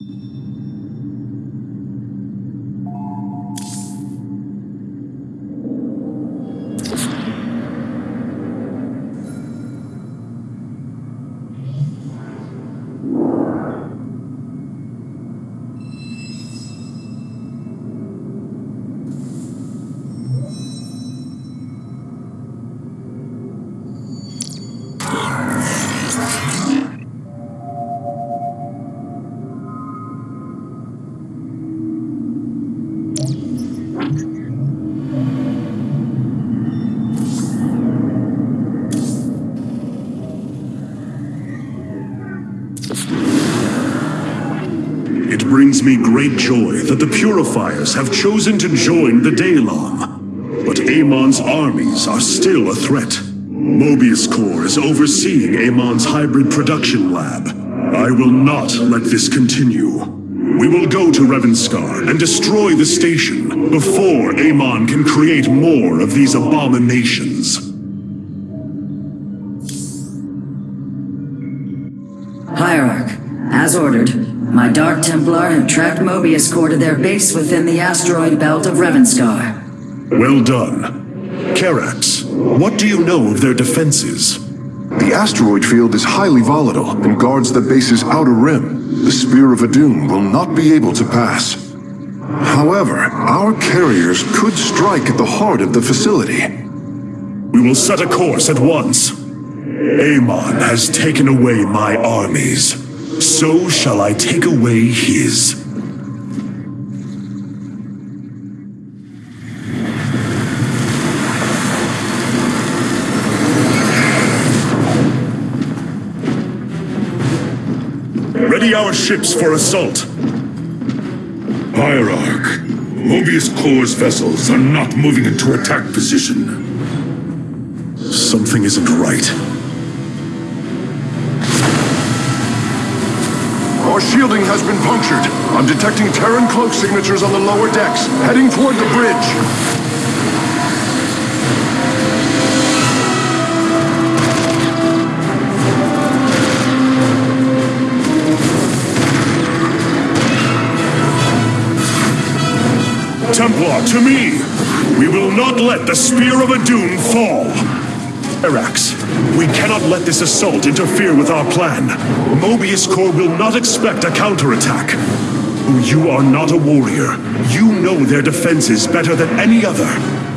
よし! That the Purifiers have chosen to join the Daelaam. But Amon's armies are still a threat. Moebius Corps is overseeing Amon's hybrid production lab. I will not let this continue. We will go to Revanscar and destroy the station before Amon can create more of these abominations. My Dark Templar have tracked Moebius Corps to their base within the asteroid belt of Revanscar. Well done. Karax, what do you know of their defenses? The asteroid field is highly volatile and guards the base's outer rim. The Spear of Adun will not be able to pass. However, our carriers could strike at the heart of the facility. We will set a course at once. Amon has taken away my armies. So shall I take away his. Ready our ships for assault. Hierarch, Moebius Corps' vessels are not moving into attack position. Something isn't right. Our shielding has been punctured. I'm detecting Terran cloak signatures on the lower decks, heading toward the bridge. Templar, to me! We will not let the Spear of Adun fall! Karax, we cannot let this assault interfere with our plan. Moebius Corps will not expect a counterattack. Oh, you are not a warrior. You know their defenses better than any other.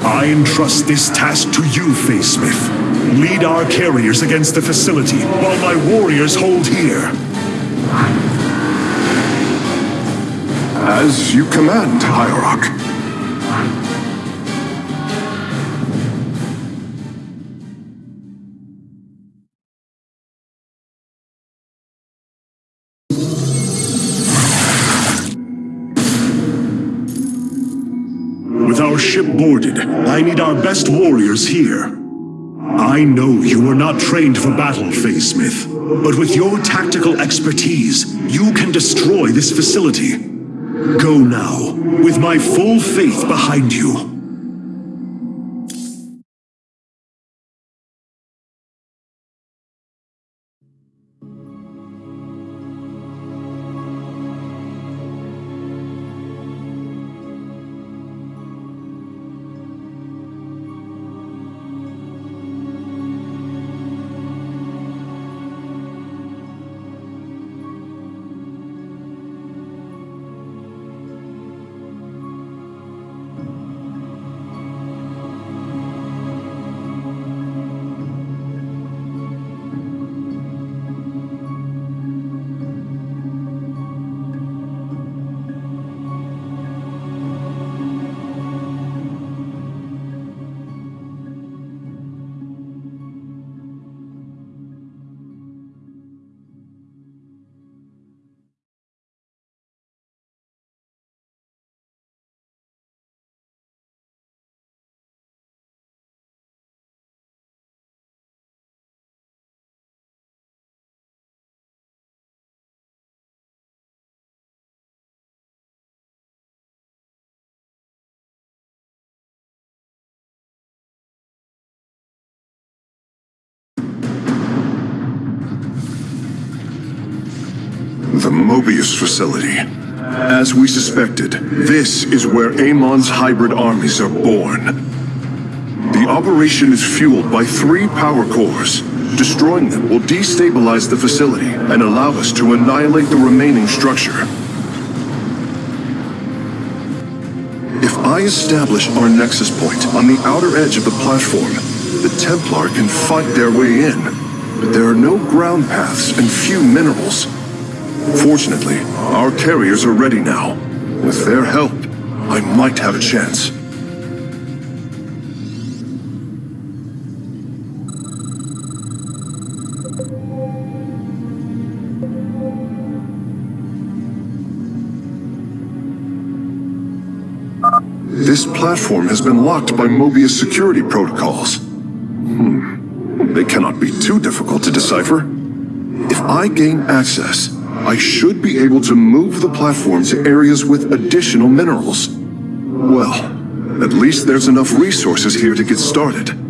I entrust this task to you, Phasesmith. Lead our carriers against the facility, while my warriors hold here. As you command, Hierarch. I need our best warriors here. I know you are not trained for battle, Phasesmith, but with your tactical expertise, you can destroy this facility. Go now, with my full faith behind you. The Moebius facility. As we suspected, this is where Amon's hybrid armies are born. The operation is fueled by three power cores. Destroying them will destabilize the facility and allow us to annihilate the remaining structure. If I establish our nexus point on the outer edge of the platform, the Templar can fight their way in. But there are no ground paths and few minerals. Fortunately, our carriers are ready now. With their help, I might have a chance. This platform has been locked by Moebius security protocols. Hmm. They cannot be too difficult to decipher. If I gain access, I should be able to move the platform to areas with additional minerals. Well, at least there's enough resources here to get started.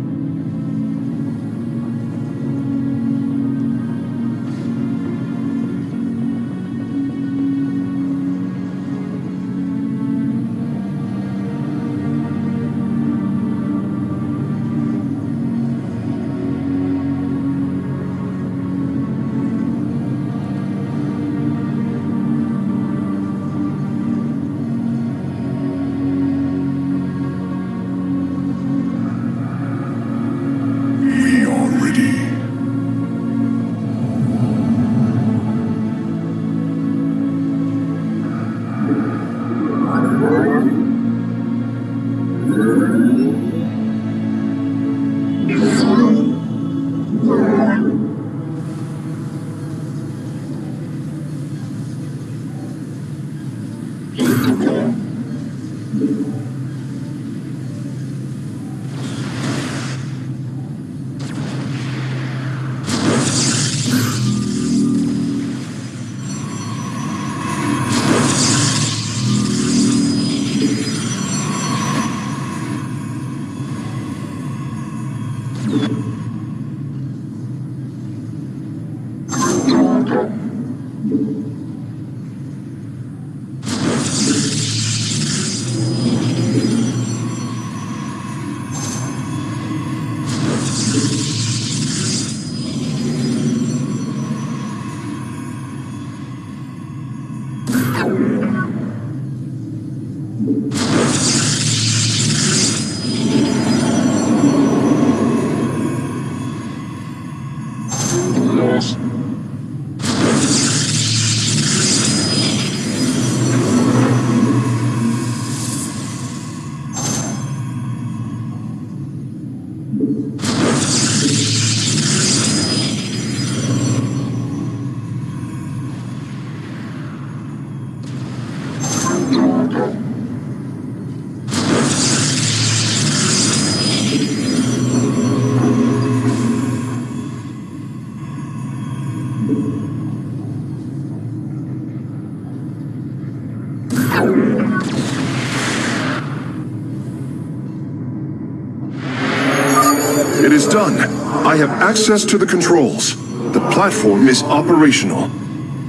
Done. I have access to the controls. The platform is operational.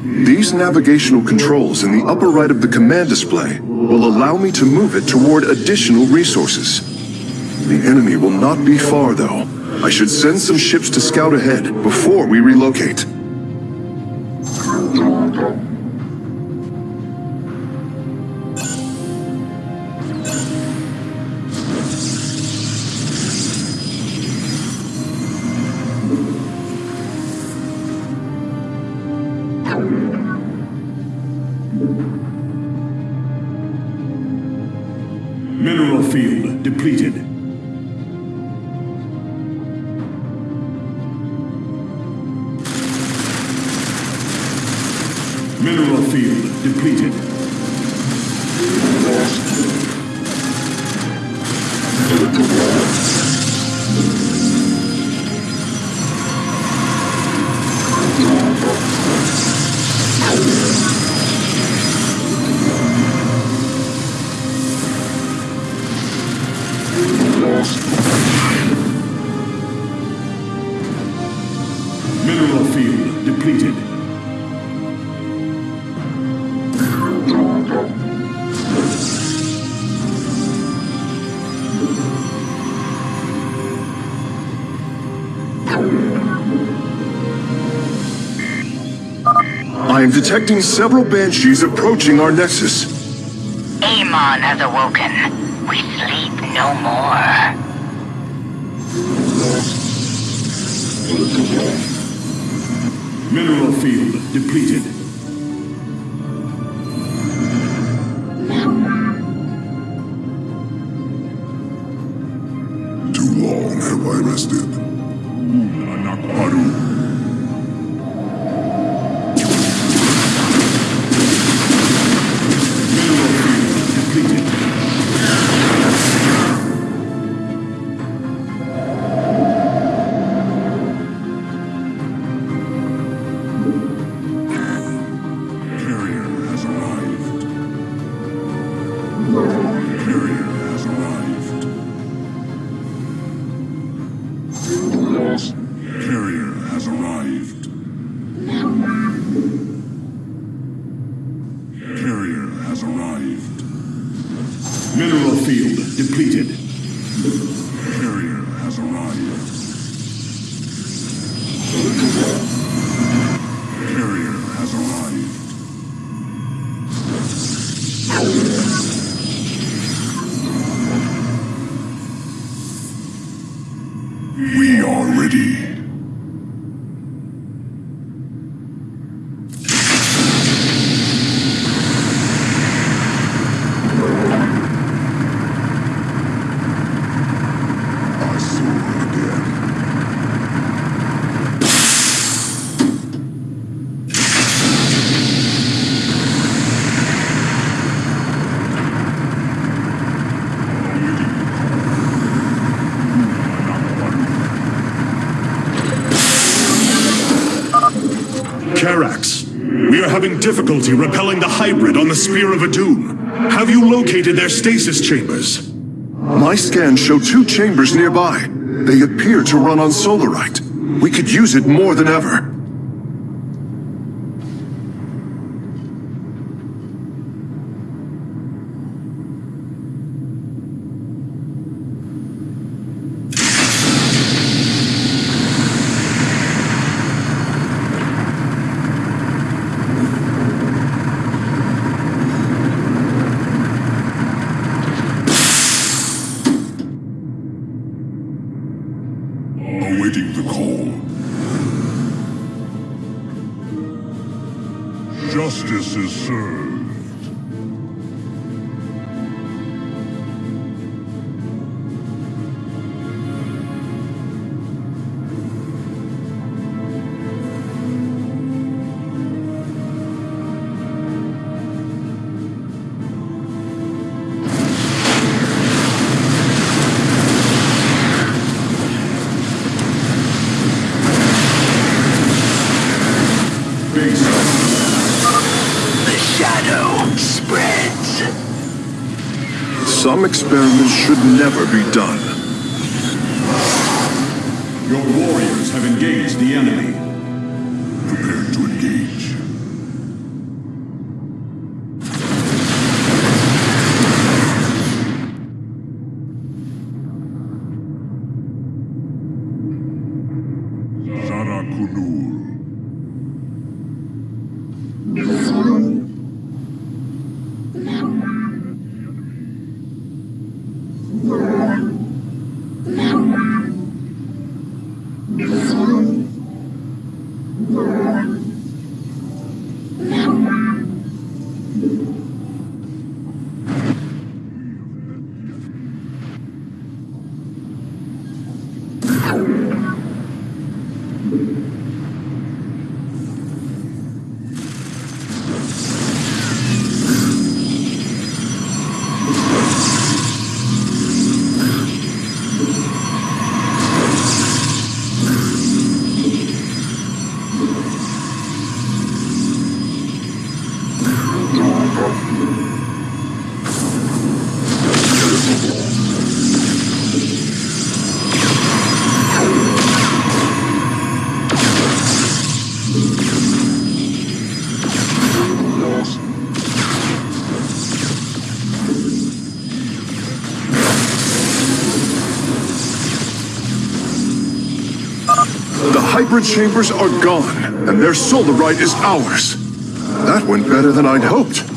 These navigational controls in the upper right of the command display will allow me to move it toward additional resources. The enemy will not be far, though. I should send some ships to scout ahead before we relocate. Detecting several Banshees approaching our nexus. Amon has awoken. We sleep no more. Mineral field depleted. Difficulty repelling the hybrid on the Spear of Adun. Have you located their stasis chambers? My scans show two chambers nearby. They appear to run on solarite. We could use it more than ever. Never be done. The chambers are gone, and their solarite is ours. That went better than I'd hoped.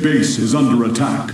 Base is under attack.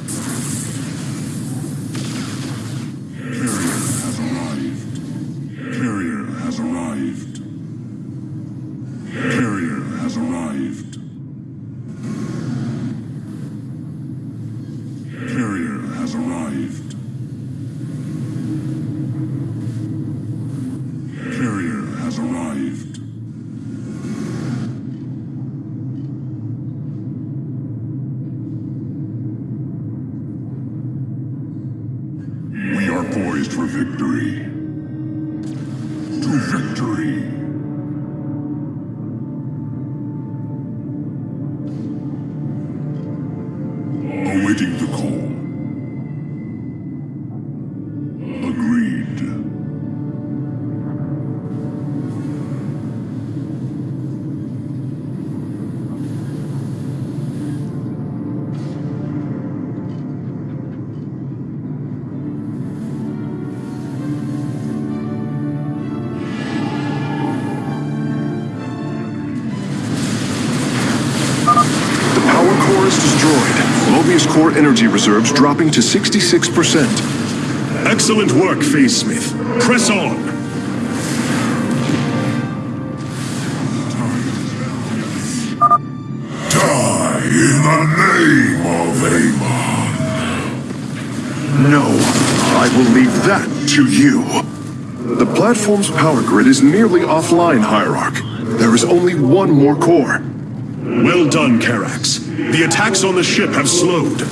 Energy reserves dropping to 66%. Excellent work, Phasesmith. Press on. Die in the name of Amon. No, I will leave that to you. The platform's power grid is nearly offline, Hierarch. There is only one more core. Well done, Karax. The attacks on the ship have slowed.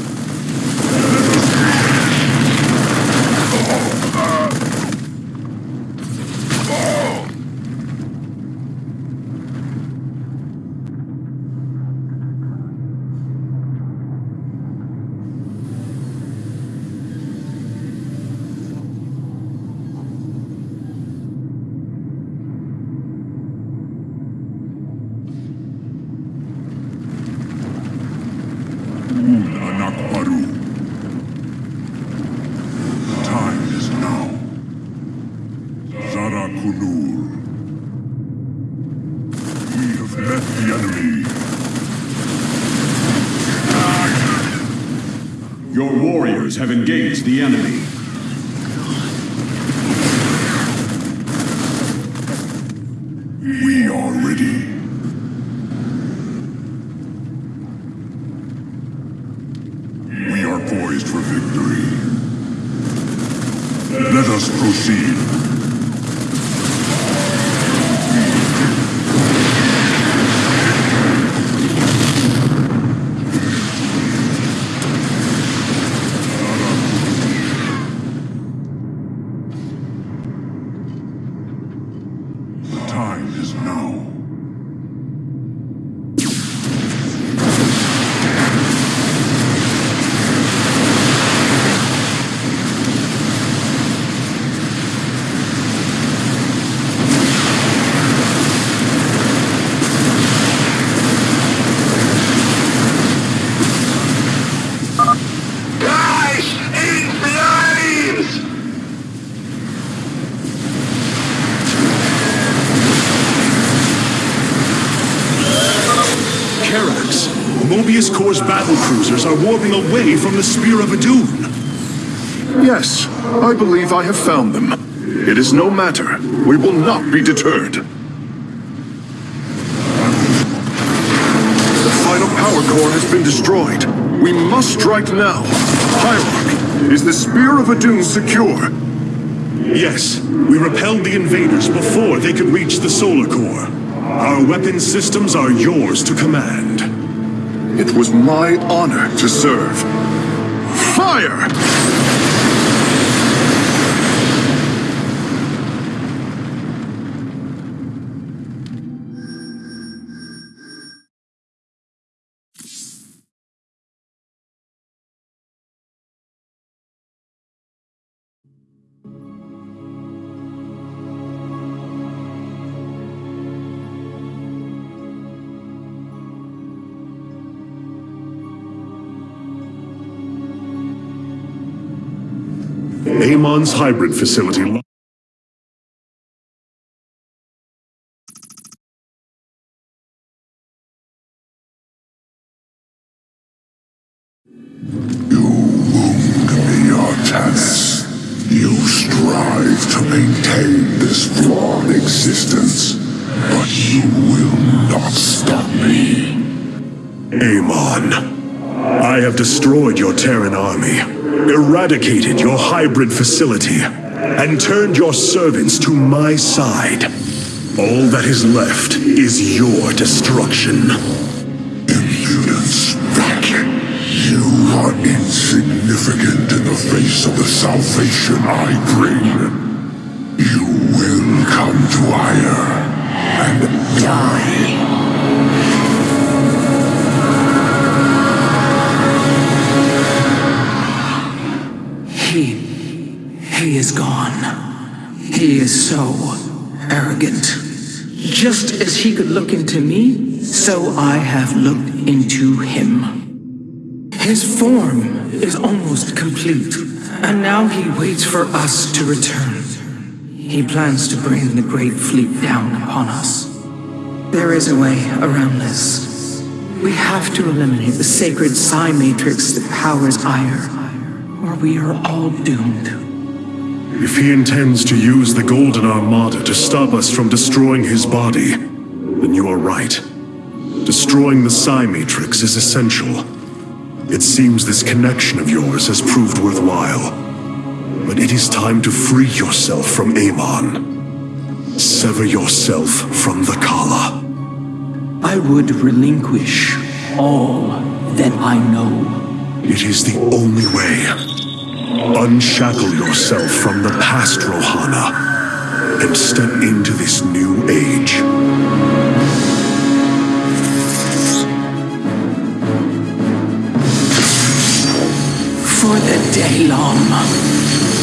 Battle cruisers are warping away from the Spear of Adun. Yes, I believe I have found them. It is no matter. We will not be deterred. The final power core has been destroyed. We must strike now. Hierarch, is the Spear of Adun secure? Yes, we repelled the invaders before they could reach the solar core. Our weapon systems are yours to command. It was my honor to serve. Fire! Amon's hybrid facility destroyed your Terran army eradicated your hybrid facility, and turned your servants to my side. All that is left is your destruction. Impudence, Vek. You are insignificant in the face of the salvation I bring. You will come to Aiur and die. He is gone. He is so arrogant. Just as he could look into me, so I have looked into him. His form is almost complete, and now he waits for us to return. He plans to bring the Great Fleet down upon us. There is a way around this. We have to eliminate the sacred psi matrix that powers Aiur or we are all doomed. If he intends to use the Golden Armada to stop us from destroying his body, then you are right. Destroying the Psi Matrix is essential. It seems this connection of yours has proved worthwhile. But it is time to free yourself from Amon. Sever yourself from the Khala. I would relinquish all that I know. It is the only way. Unshackle yourself from the past, Rohana, and step into this new age. For the Daelaam.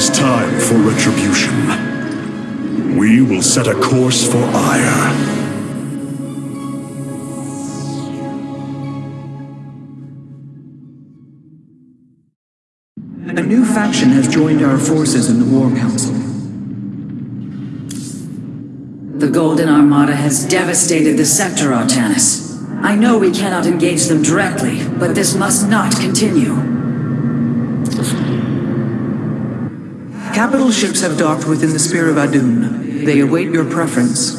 is time for retribution. We will set a course for Aiur. A new faction has joined our forces in the War Council. The Golden Armada has devastated the sector, Artanis. I know we cannot engage them directly, but this must not continue. Capital ships have docked within the Spear of Adun. They await your preference.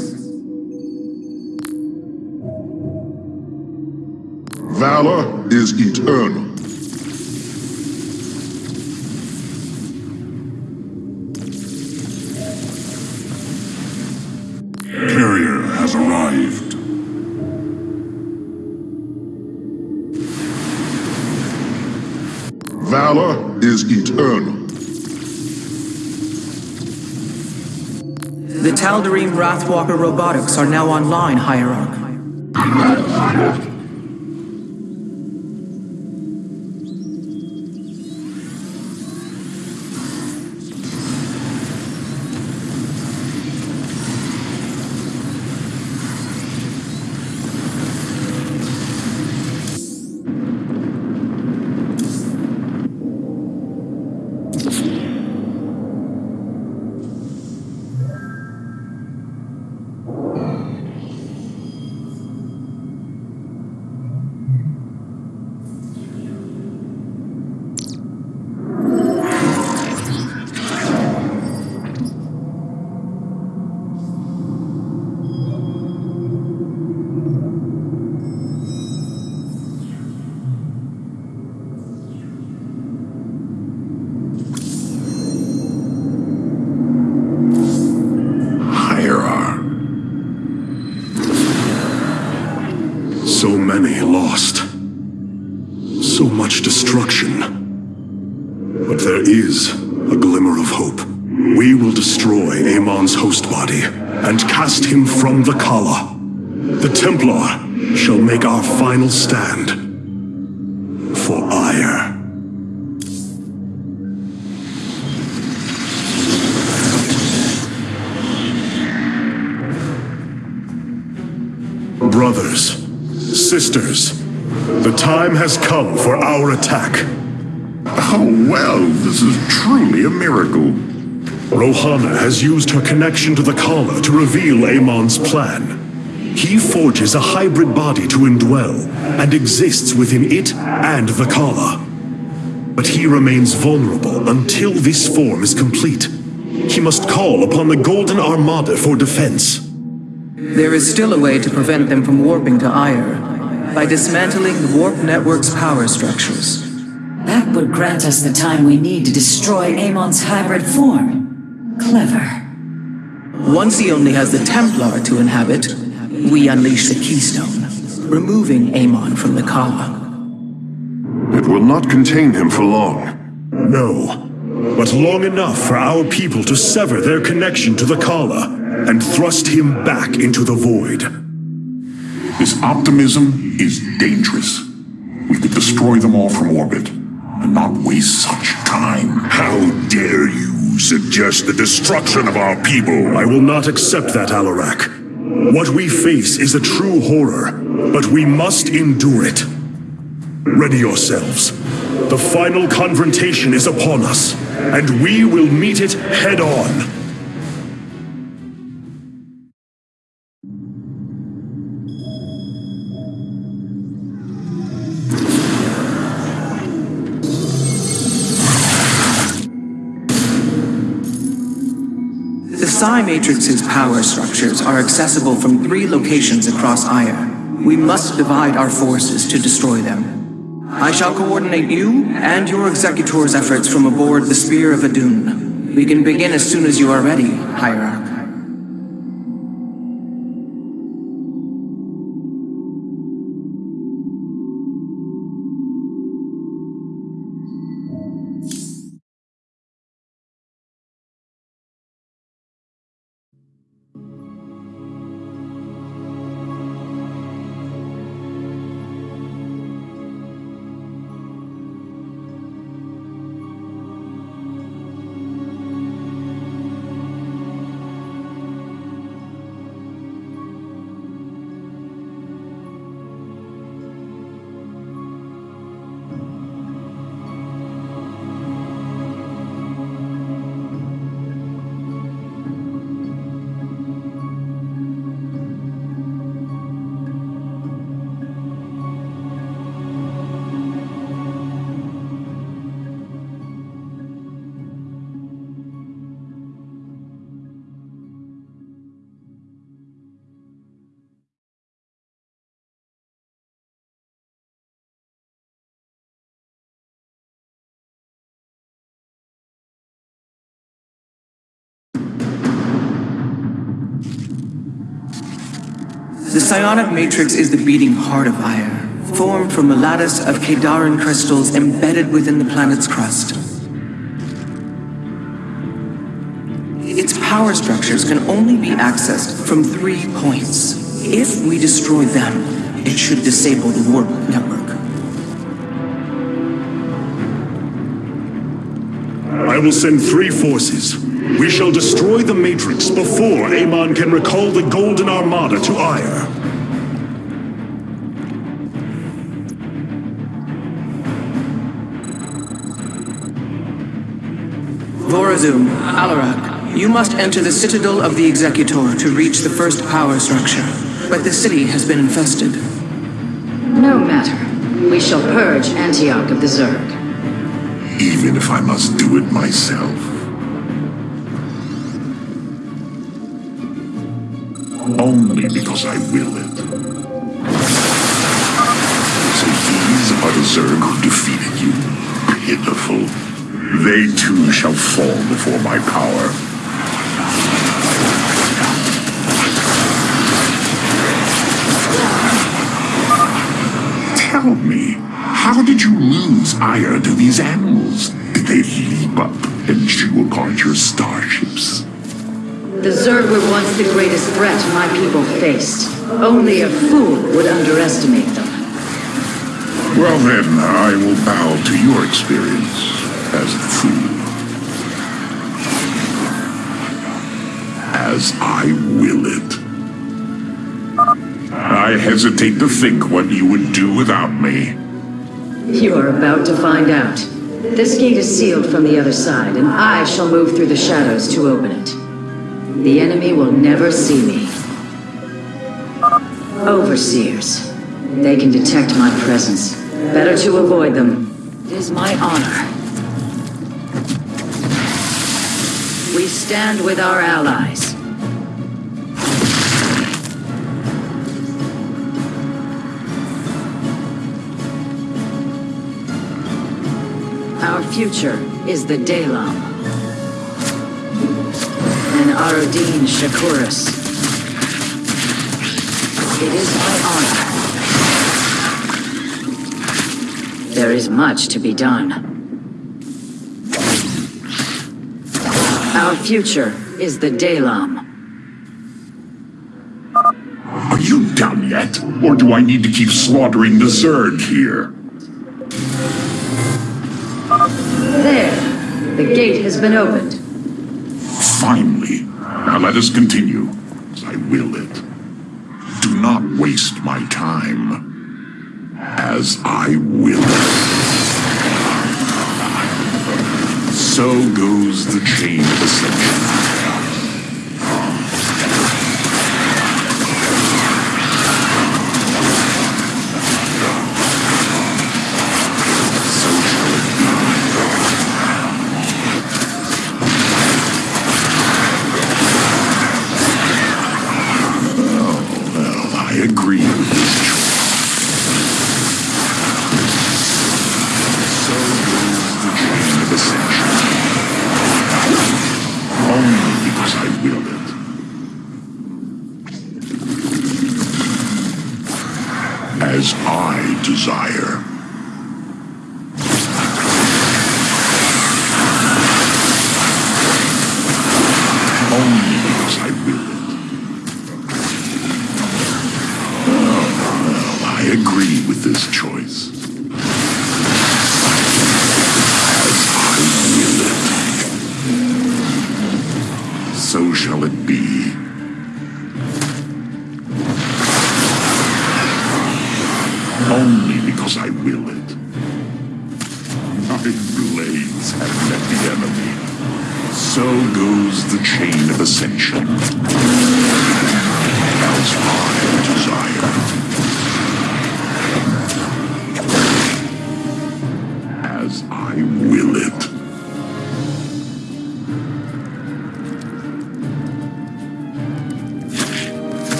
Valor is eternal. Carrier has arrived. Tal'Darim Wrathwalker robotics are now online, Hierarch. Has used her connection to the Khala to reveal Amon's plan. He forges a hybrid body to indwell and exists within it and the Khala. But he remains vulnerable until this form is complete. He must call upon the Golden Armada for defense. There is still a way to prevent them from warping to Aiur, by dismantling the warp network's power structures. That would grant us the time we need to destroy Amon's hybrid form. Clever. Once he only has the Templar to inhabit, we unleash the Keystone, removing Amon from the Khala. It will not contain him for long. No, but long enough for our people to sever their connection to the Khala and thrust him back into the void. This optimism is dangerous. We could destroy them all from orbit and not waste such time. How dare you suggest the destruction of our people? I will not accept that, Alarak. What we face is a true horror, but we must endure it. Ready yourselves. The final confrontation is upon us, and we will meet it head on. Psi Matrix's power structures are accessible from three locations across Aiur. We must divide our forces to destroy them. I shall coordinate you and your Executor's efforts from aboard the Spear of Adun. We can begin as soon as you are ready, Hierarch. Psionic matrix is the beating heart of Aiur, formed from a lattice of Khaydarin crystals embedded within the planet's crust. Its power structures can only be accessed from three points. If we destroy them, it should disable the warp network. I will send three forces. We shall destroy the Matrix before Amon can recall the Golden Armada to Aiur. Vorazun, Alarak, you must enter the Citadel of the Executor to reach the first power structure. But the city has been infested. No matter. We shall purge Antioch of the Zerg. Even if I must do it myself. Only because I will it. So these are the Zerg who defeated you. Pitiful. They too shall fall before my power. Tell me, how did you lose Aiur to these animals? Did they leap up and chew apart your starships? The Zerg were once the greatest threat my people faced. Only a fool would underestimate them. Well then, I will bow to your experience as a fool. As I will it. I hesitate to think what you would do without me. You are about to find out. This gate is sealed from the other side, and I shall move through the shadows to open it. The enemy will never see me. Overseers. They can detect my presence. Better to avoid them. It is my honor. Stand with our allies. Our future is the Daelaam. And Arodin Shakuris. It is my honor. There is much to be done. Our future is the Daelaam. Are you done yet? Or do I need to keep slaughtering the Zerg here? There. The gate has been opened. Finally. Now let us continue. I will it. Do not waste my time. As I will it. So goes the chain of ascension.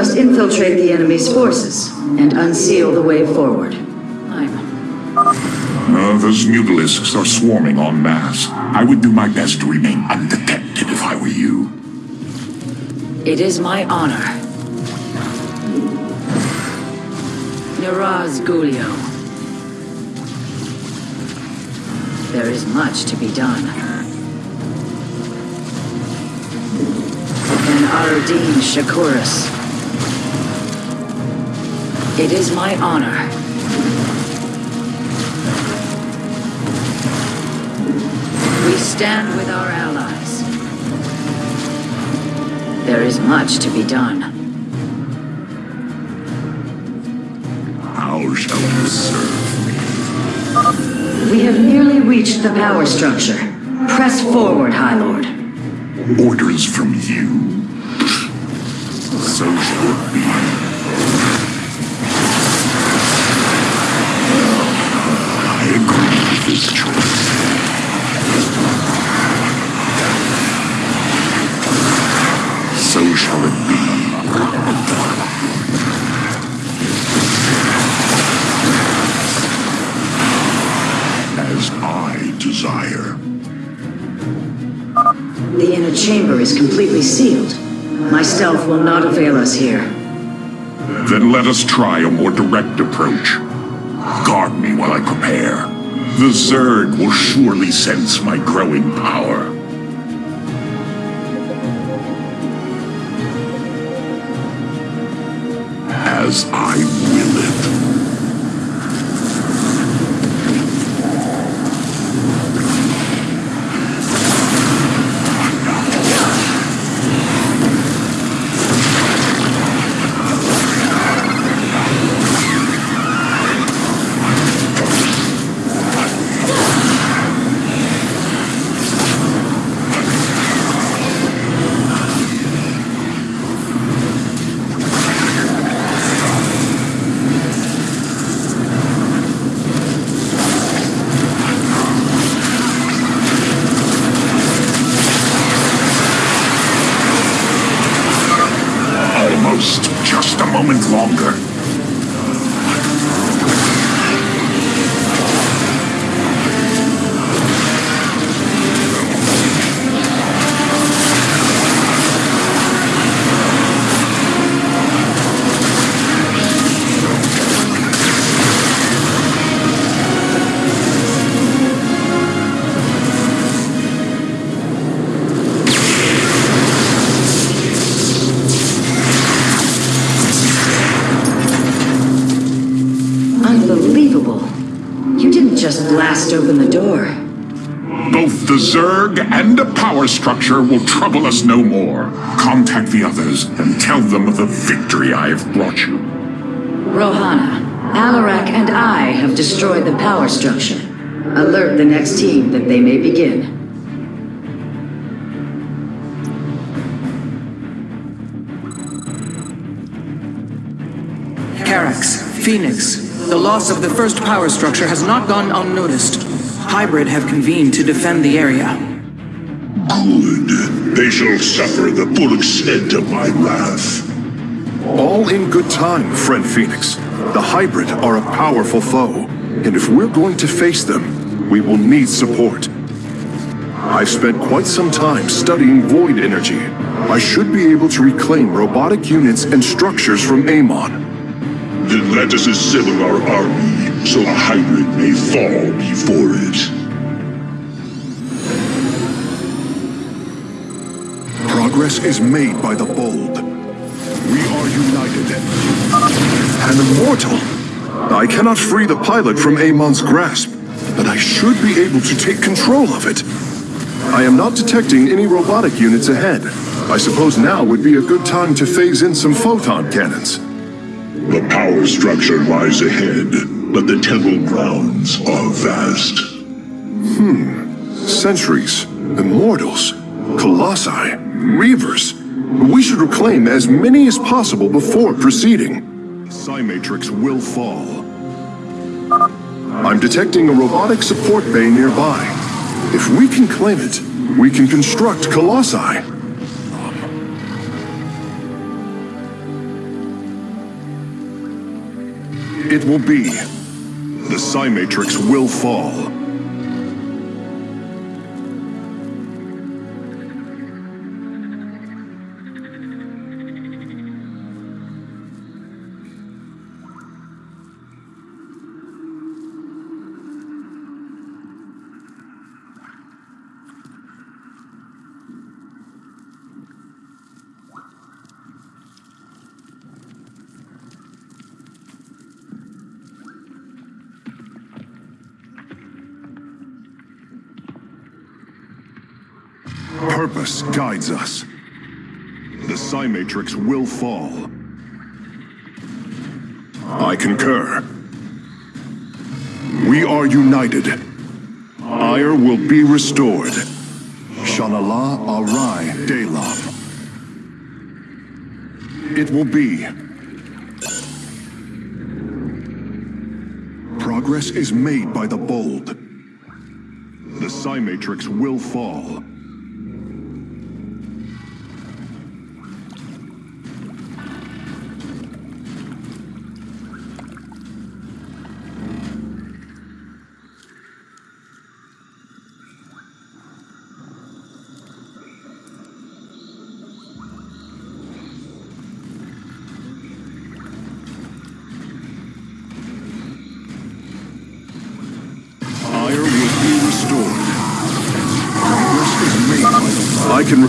Must infiltrate the enemy's forces and unseal the way forward. I'm... Uh, those mutalisks are swarming en masse. I would do my best to remain undetected if I were you. It is my honor. Niraz Gulio. There is much to be done. And Aruddin Shakuris. It is my honor. We stand with our allies. There is much to be done. How shall you serve me? We have nearly reached the power structure. Press forward, High Lord. Orders from you? So shall it be. This choice. So shall it be. As I desire. The inner chamber is completely sealed. My stealth will not avail us here. Then let us try a more direct approach. Guard me while I prepare. The Zerg will surely sense my growing power. As I Zerg and the power structure will trouble us no more. Contact the others and tell them of the victory I have brought you. Rohana, Alarak and I have destroyed the power structure. Alert the next team that they may begin. Karax, Fenix, the loss of the first power structure has not gone unnoticed. Hybrid have convened to defend the area. Good. They shall suffer the full extent of my wrath. All in good time, friend Fenix. The Hybrid are a powerful foe, and if we're going to face them, we will need support. I've spent quite some time studying void energy. I should be able to reclaim robotic units and structures from Amon. Then let us assemble our army so the hybrid may fall before it. Progress is made by the bold. We are united. An immortal! I cannot free the pilot from Amon's grasp, but I should be able to take control of it. I am not detecting any robotic units ahead. I suppose now would be a good time to phase in some photon cannons. The power structure lies ahead. But the temple grounds are vast. Hmm. Sentries, immortals, colossi, reavers. We should reclaim as many as possible before proceeding. Psi Matrix will fall. I'm detecting a robotic support bay nearby. If we can claim it, we can construct colossi. It will be. Psi Matrix will fall. Purpose guides us. The Psi Matrix will fall. I concur. We are united. Aiur will be restored. Shanala Arai. It will be. Progress is made by the bold. The Psi Matrix will fall. Aiur will be restored. Progress is made by the I can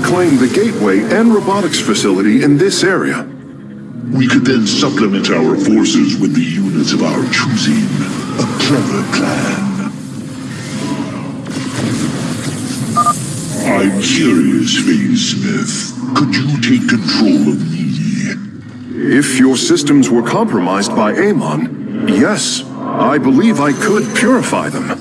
and robotics facility in this area. We could then supplement our forces with the units of our choosing. A clever plan. I'm curious, Phasesmith. Could you take control of me? If your systems were compromised by Amon, yes, I believe I could purify them.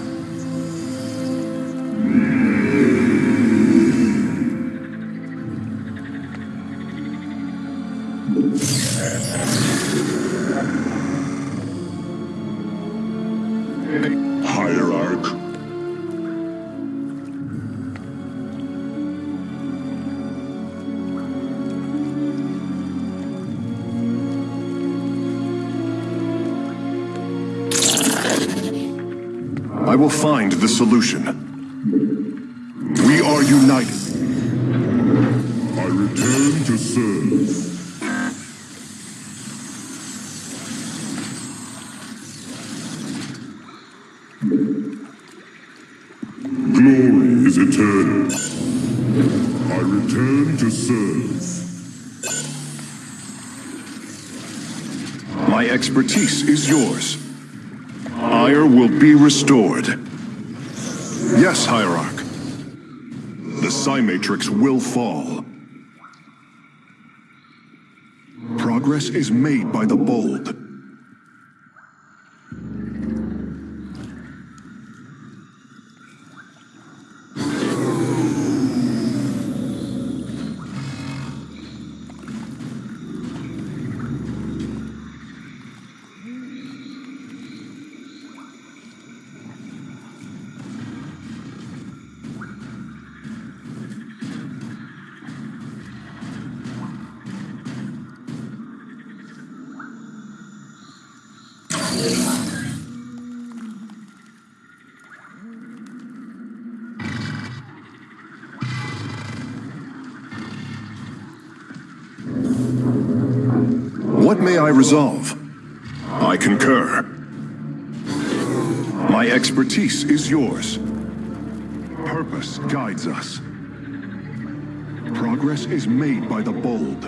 Solution. We are united. I return to serve. Glory is eternal. I return to serve. My expertise is yours. Aiur will be restored. Yes, Hierarch. The Psi Matrix will fall. Progress is made by the bold. I resolve? I concur. My expertise is yours. Purpose guides us. Progress is made by the bold.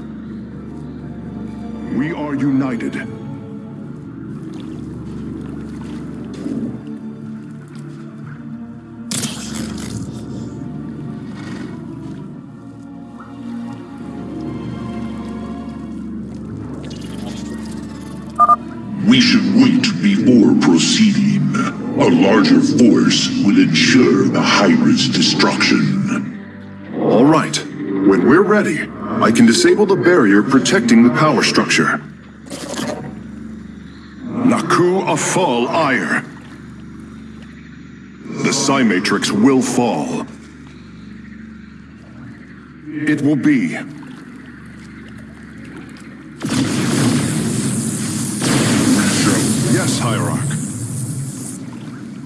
We are united. Will ensure the hybrid's destruction. All right. When we're ready, I can disable the barrier protecting the power structure. Naku Afal Aiur. The Psi Matrix will fall. It will be. Yes, Hierarch.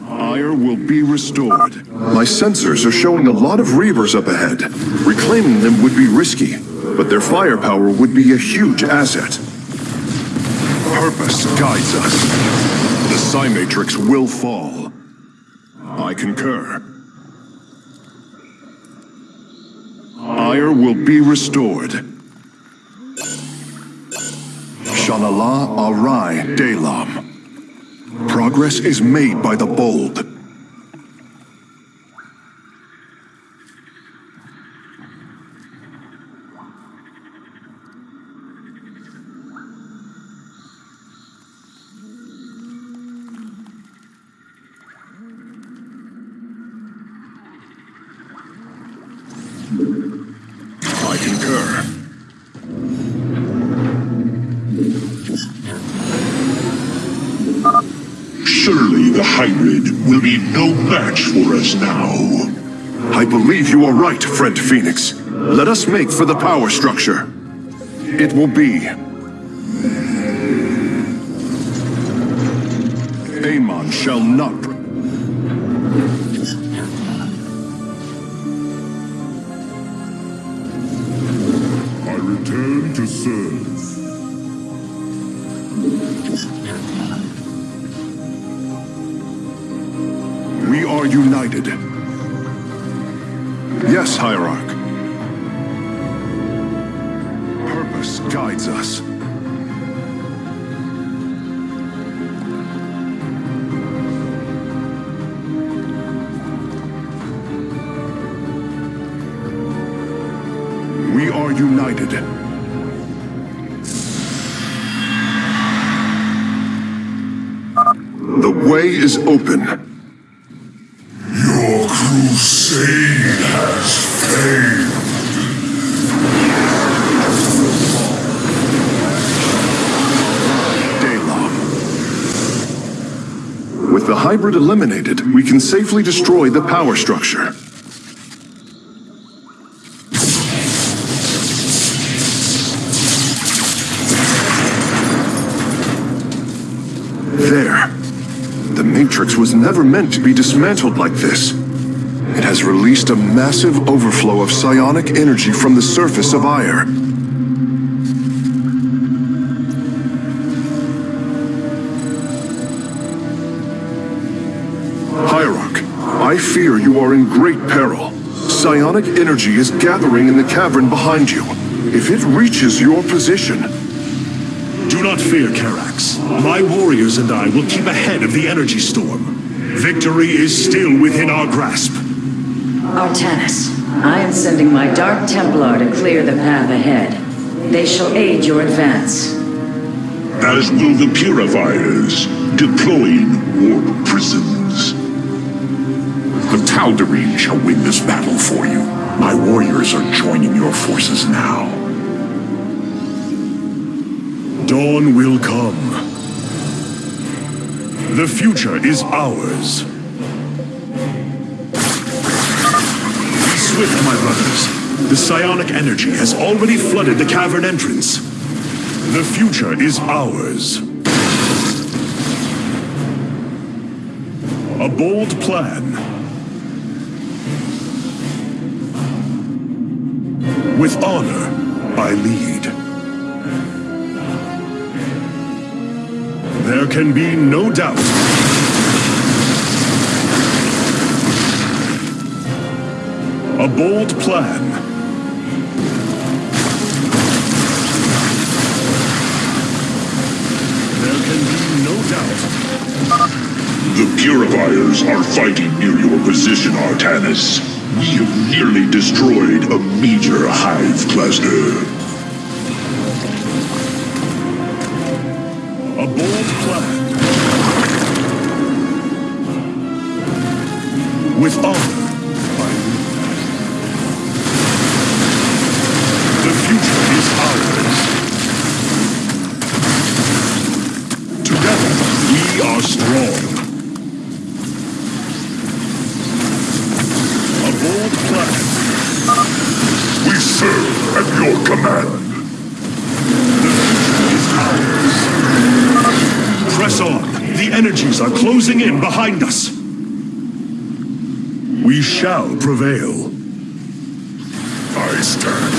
Aiur will be restored. My sensors are showing a lot of Reavers up ahead. Reclaiming them would be risky, but their firepower would be a huge asset. Purpose guides us. The Psi Matrix will fall. I concur. Aiur will be restored. Shanala Arai Daelaam. Progress is made by the bold. I concur. Surely the hybrid will be no match for us now. I believe you are right, friend Fenix. Let us make for the power structure. It will be. Amon shall not. We can safely destroy the power structure. There. The Matrix was never meant to be dismantled like this. It has released a massive overflow of psionic energy from the surface of Aiur. Fear you are in great peril. Psionic energy is gathering in the cavern behind you. If it reaches your position, Do not fear, Karax. My warriors and I will keep ahead of the energy storm. Victory is still within our grasp. Artanis, I am sending my Dark Templar to clear the path ahead. They shall aid your advance. As will the Purifiers, deploying warp prisons. The Tal'Darim shall win this battle for you. My warriors are joining your forces now. Dawn will come. The future is ours. Be swift, my brothers. The psionic energy has already flooded the cavern entrance. The future is ours. A bold plan. With honor, I lead. There can be no doubt. A bold plan. There can be no doubt. The Purifiers are fighting near your position, Artanis. We have nearly destroyed a major hive cluster. A bold plan. With honor. Closing in behind us. We shall prevail. I stand.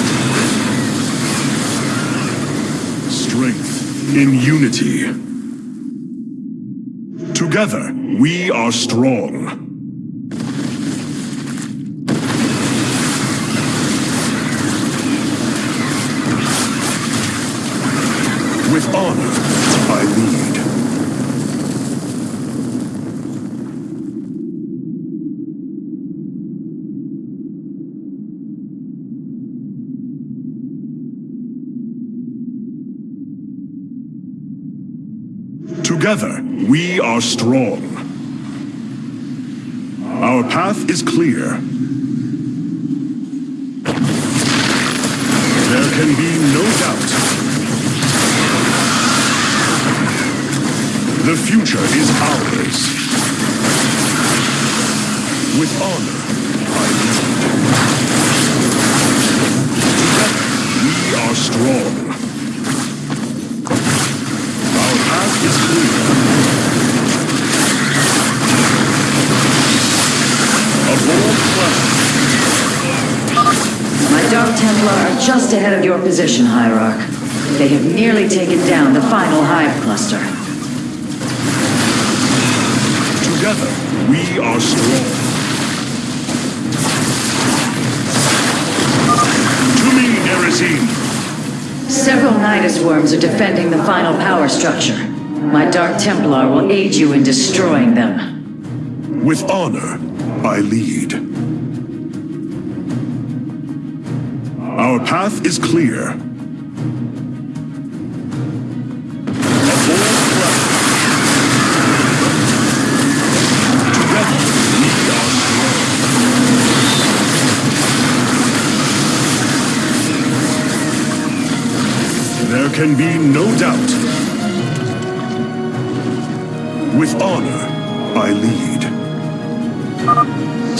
Strength in unity. Together, we are strong. With honor, I lead. Together, we are strong. Our path is clear. There can be no doubt. The future is ours. With honor, I. Together, we are strong. Our path is clear. A bold plan. My Dark Templar are just ahead of your position, Hierarch. They have nearly taken down the final hive cluster. Together, we are strong. To me, Nerazim. Several Nidus worms are defending the final power structure. My Dark Templar will aid you in destroying them. With honor, I lead. Our path is clear. There can be no doubt. With honor, I lead.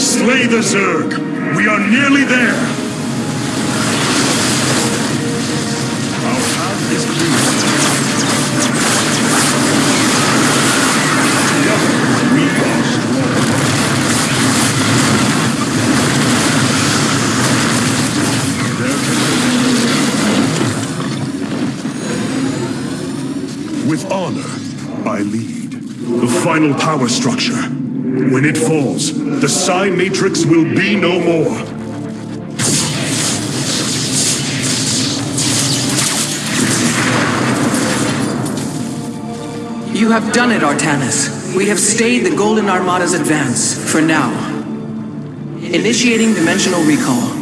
Slay the Zerg! We are nearly there! Our path is clear. Together, we are strong. There can With honor, I lead. The final power structure. When it falls, the Psi Matrix will be no more. You have done it, Artanis. We have stayed the Golden Armada's advance, for now. Initiating dimensional recall.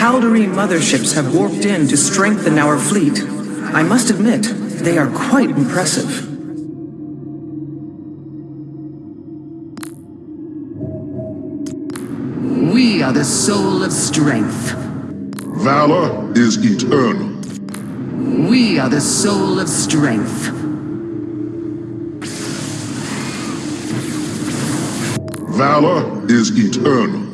Tal'Darim motherships have warped in to strengthen our fleet. I must admit, they are quite impressive. We are the soul of strength. Valor is eternal. We are the soul of strength. Valor is eternal.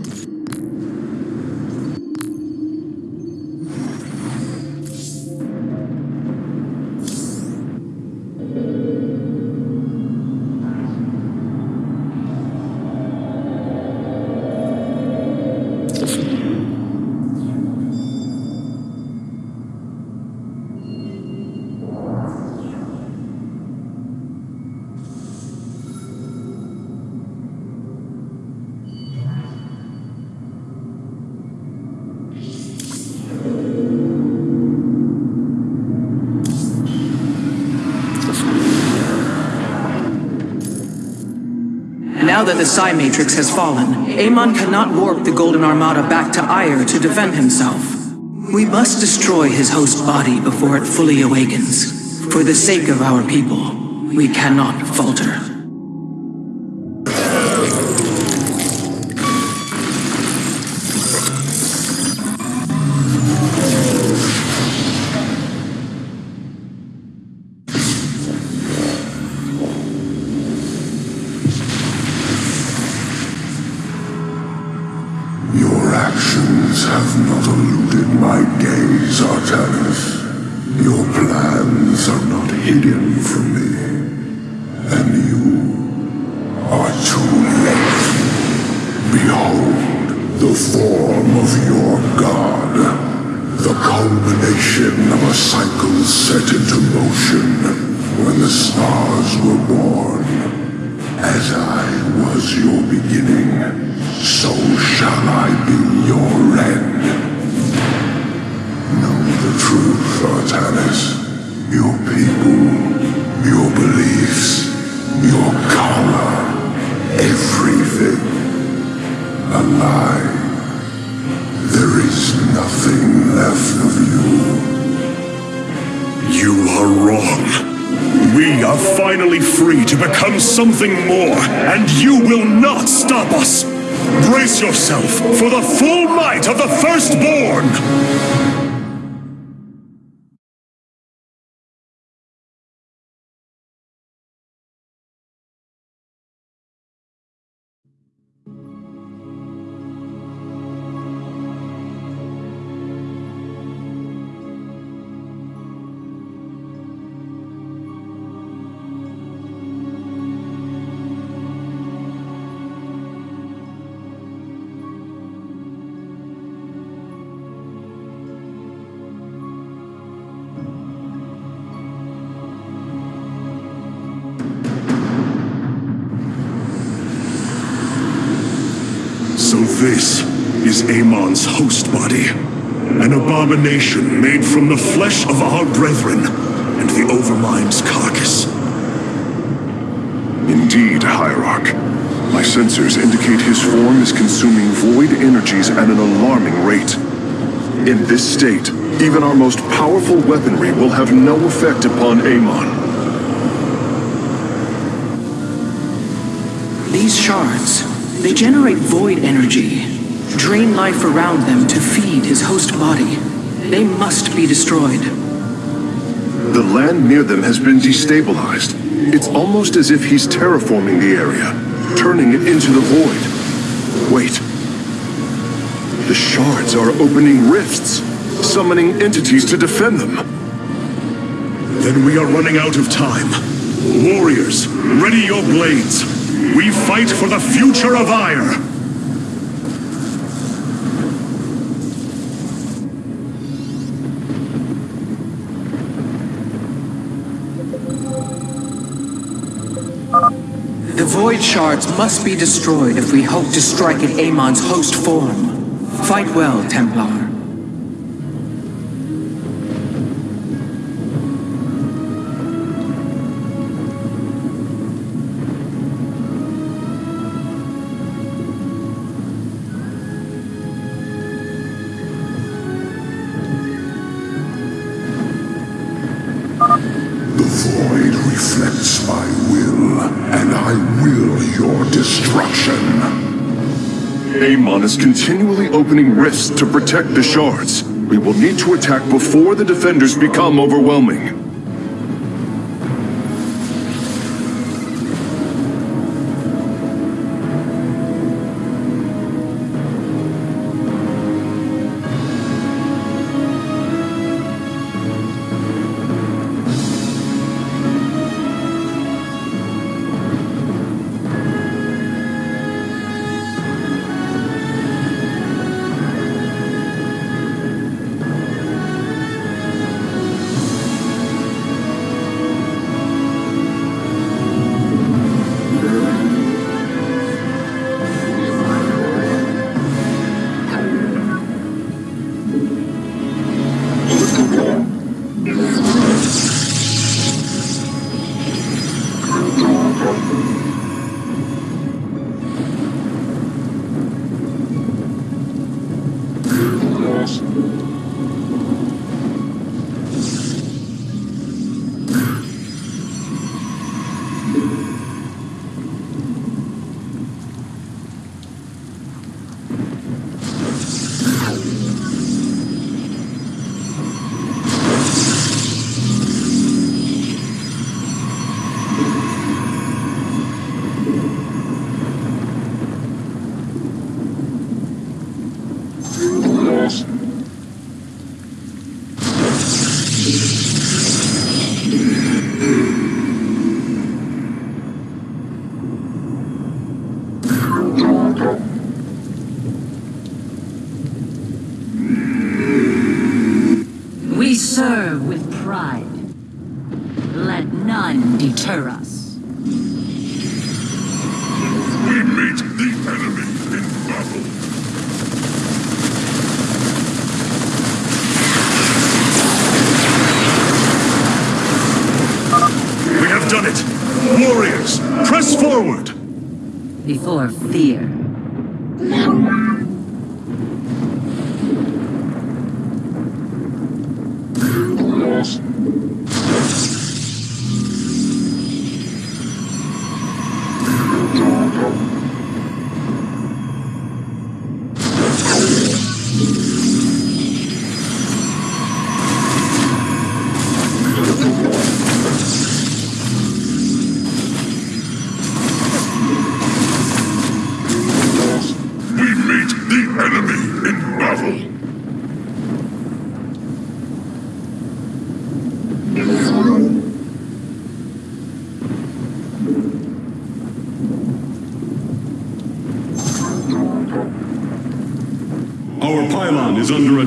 The Psi Matrix has fallen, Amon cannot warp the Golden Armada back to Aiur to defend himself. We must destroy his host body before it fully awakens. For the sake of our people, we cannot falter. Of you. You are wrong. We are finally free to become something more, and you will not stop us. Brace yourself for the full might of the Firstborn! Host body. An abomination made from the flesh of our brethren and the Overmind's carcass. Indeed, Hierarch. My sensors indicate his form is consuming void energies at an alarming rate. In this state, even our most powerful weaponry will have no effect upon Amon. These shards, they generate void energy, drain life around them to feed his host body. They must be destroyed. The land near them has been destabilized. It's almost as if he's terraforming the area, turning it into the void. Wait. The shards are opening rifts, summoning entities to defend them. Then we are running out of time. Warriors, ready your blades. We fight for the future of Aiur. The void shards must be destroyed if we hope to strike at Amon's host form. Fight well, Templar. Destruction. Amon is continually opening rifts to protect the shards. We will need to attack before the defenders become overwhelming.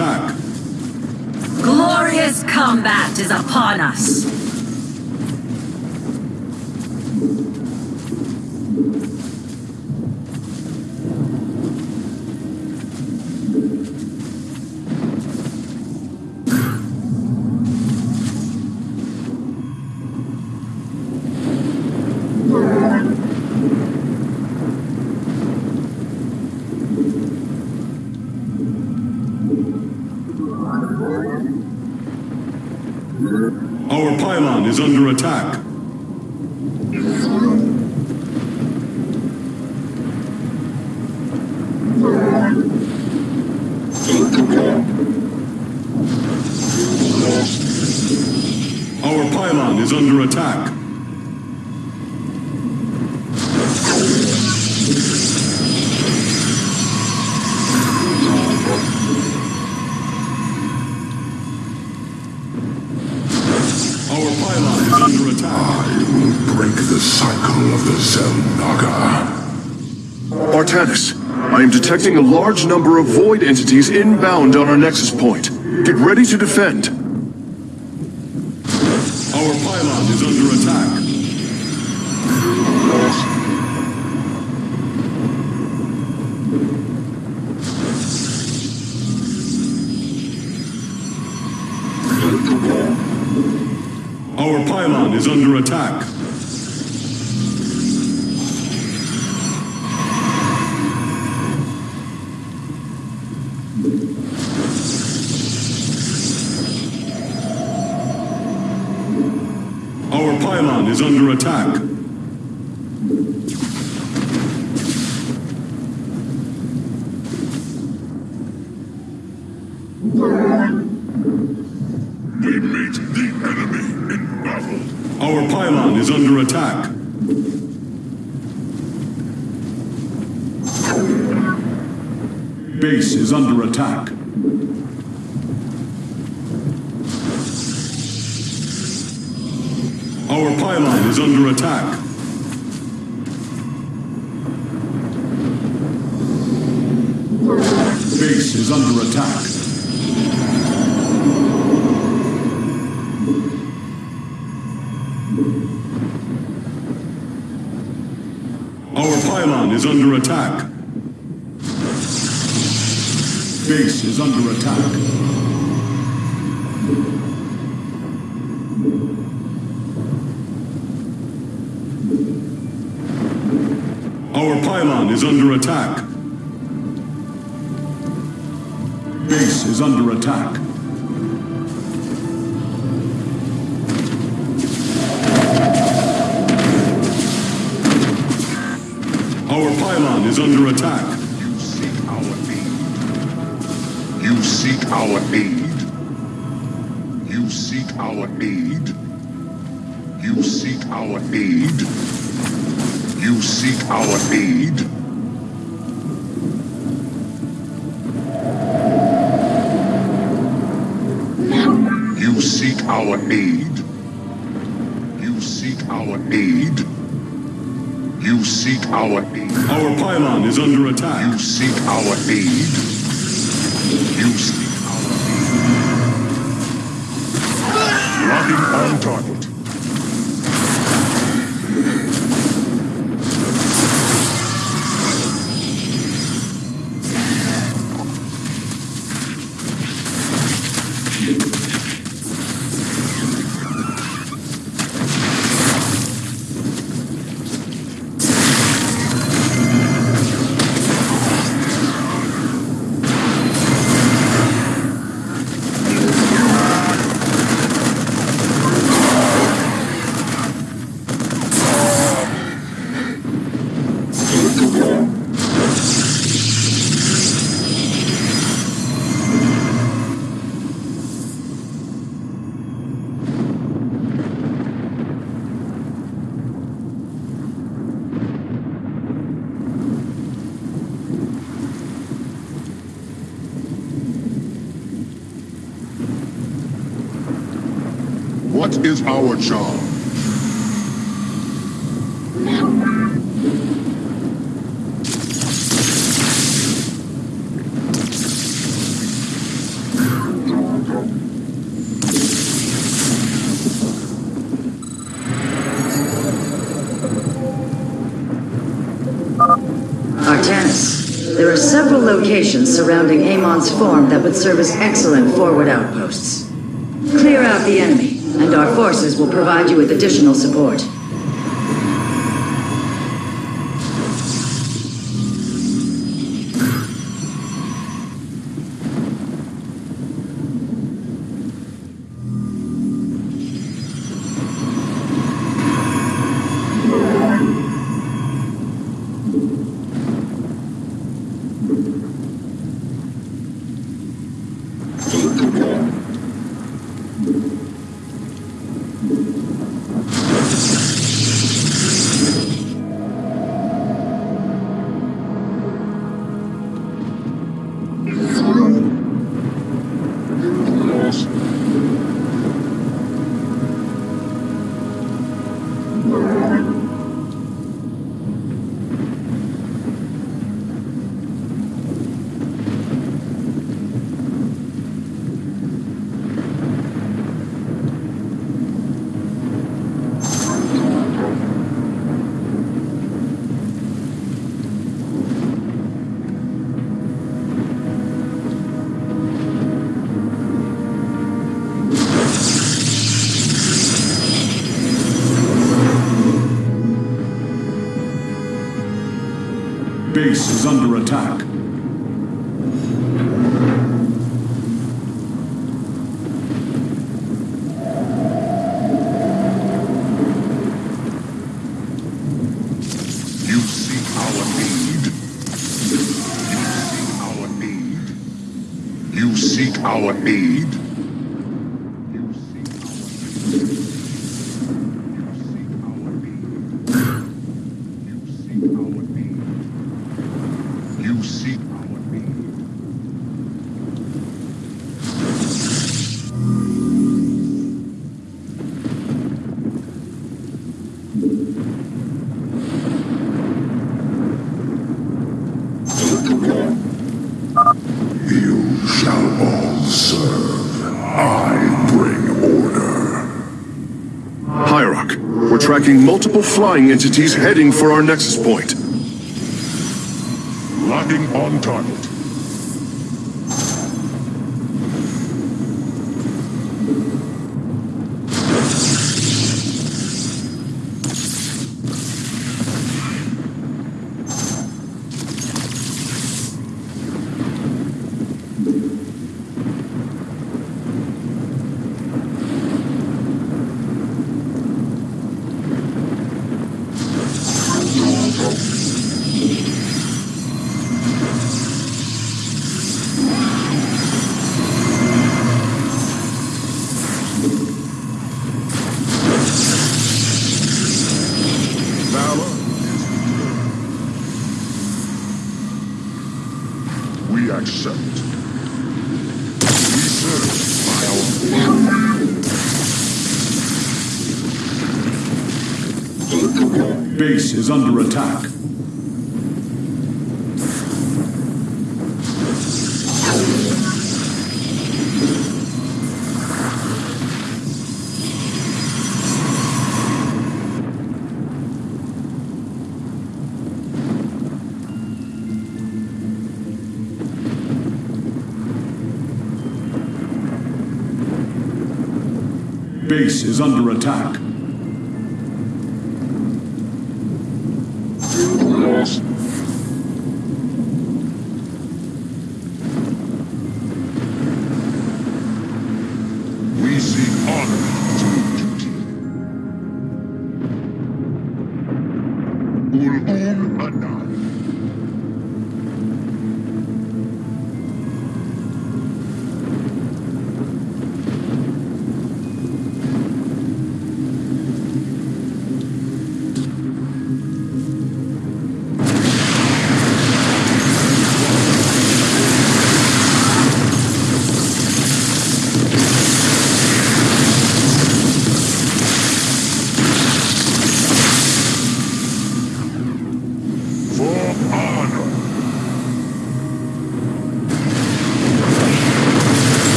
attack. Glorious combat is upon us. detecting a large number of Void entities inbound on our nexus point. Get ready to defend. Our pylon is under attack. Base is under attack. Our pylon is under attack. Base is under attack. Is under attack. Base is under attack. Our pylon is under attack. You seek our aid. You seek our aid. You seek our aid. You seek our aid. You seek our aid. Our aid. Our pylon is under attack. You seek our aid. Several locations surrounding Amon's form that would serve as excellent forward outposts. Clear out the enemy, and our forces will provide you with additional support. Is under attack. Multiple flying entities heading for our nexus point. Locking on target. We accept. We serve by our Base is under attack. Base is under attack.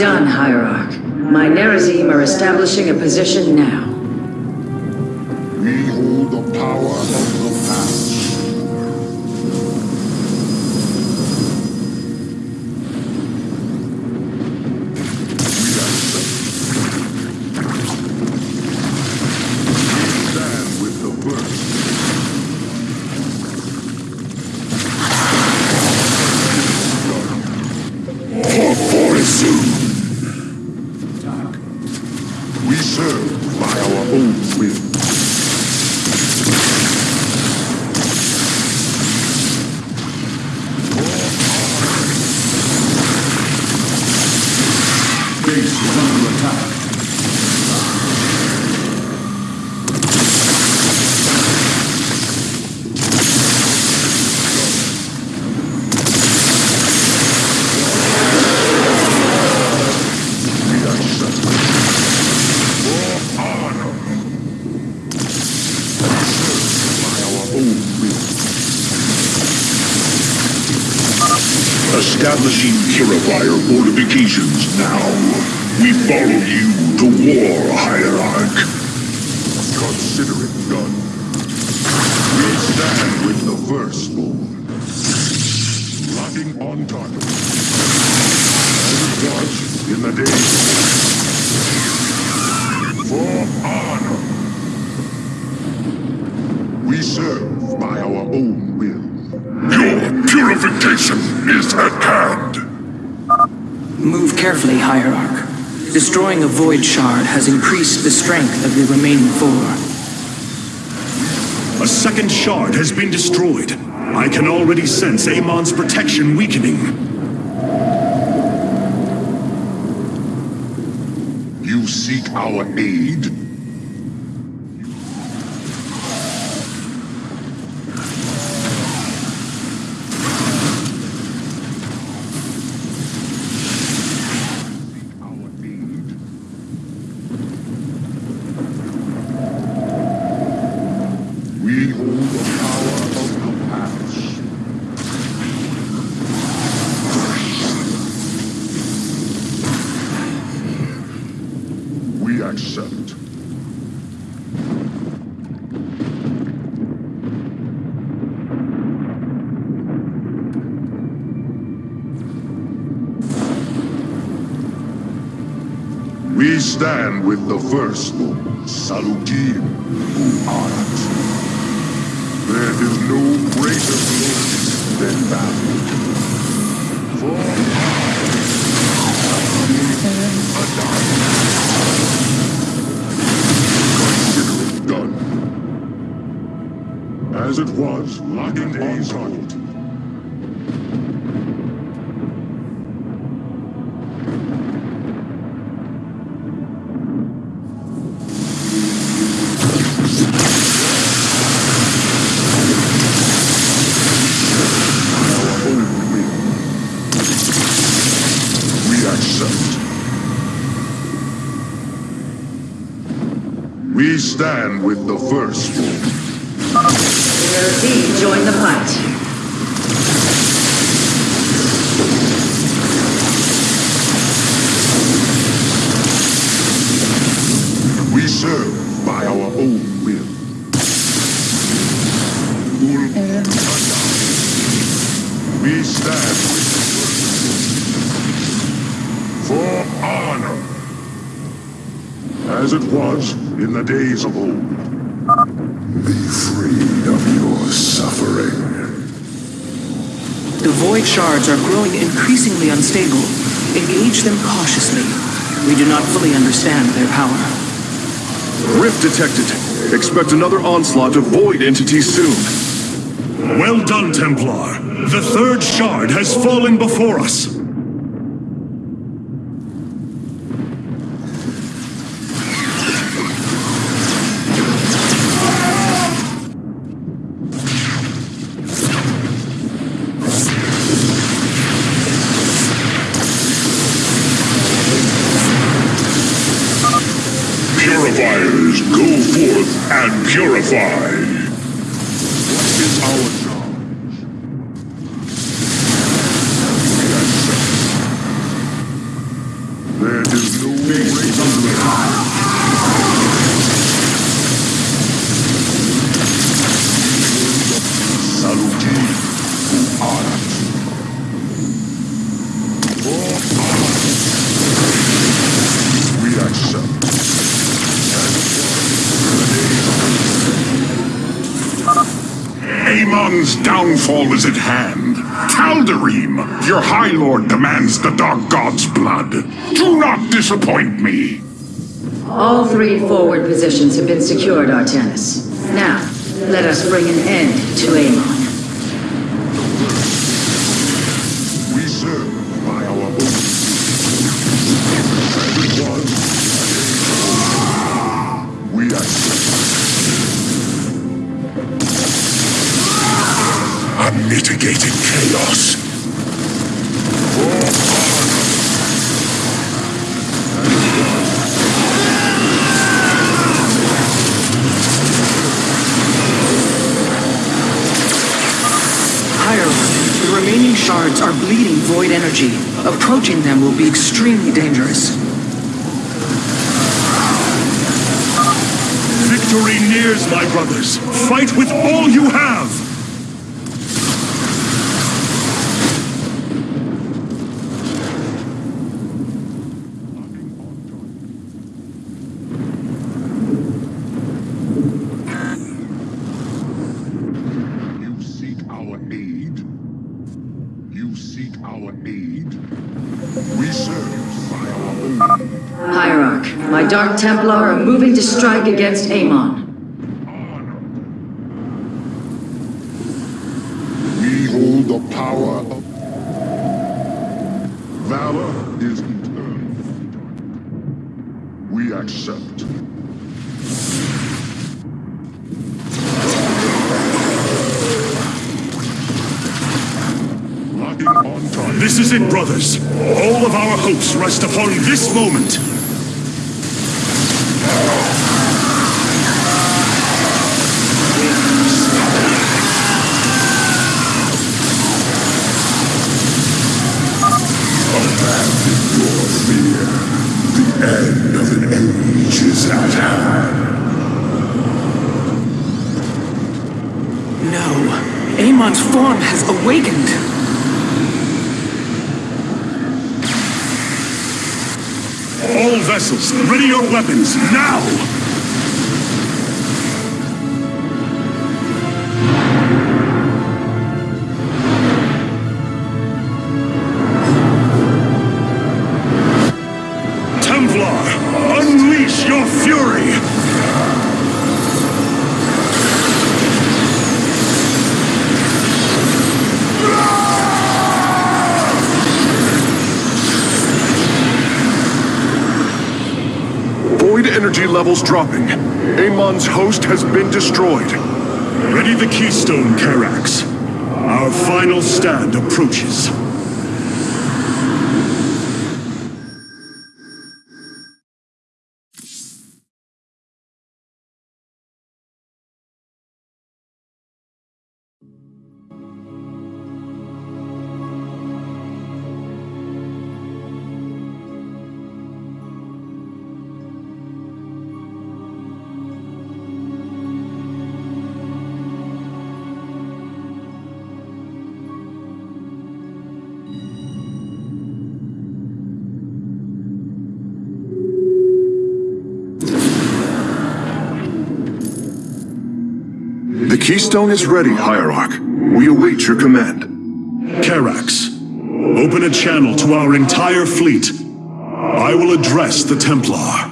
Done, Hierarch. My Nerazim are establishing a position now. Purifier fortifications now. We follow you to war, Hierarch. Void Shard has increased the strength of the remaining four. A second shard has been destroyed. I can already sense Amon's protection weakening. You seek our aid? With the firstborn, Salukim, who art. There is no greater glory than that. For Consider it done. As it was, on target. We stand with the first. Z, join the fight. We serve by our own will. Ul- We stand with the first. For honor. As it was in the days of old. Be freed of your suffering. The void shards are growing increasingly unstable. Engage them cautiously. We do not fully understand their power. Rift detected. Expect another onslaught of void entities soon. Well done, Templar. The third shard has fallen before us. Me. All three forward positions have been secured, Artanis. Now, let us bring an end to Amon. Approaching them will be extremely dangerous. Victory nears, my brothers. Fight with all you have. You seek our aid? You seek our aid? We serve by our own. Hierarch, my Dark Templar are moving to strike against Amon. We hold the power of... Valor is eternal. We accept. Locking on target. This is it, brothers. All of our hopes rest upon this moment. Abandon your fear. The end of an age is at hand. No, Amon's form has awakened. All vessels, ready your weapons, now! Energy levels dropping. Amon's host has been destroyed. Ready the keystone, Karax. Our final stand approaches. Keystone is ready, Hierarch. We await your command. Karax, open a channel to our entire fleet. I will address the Templar.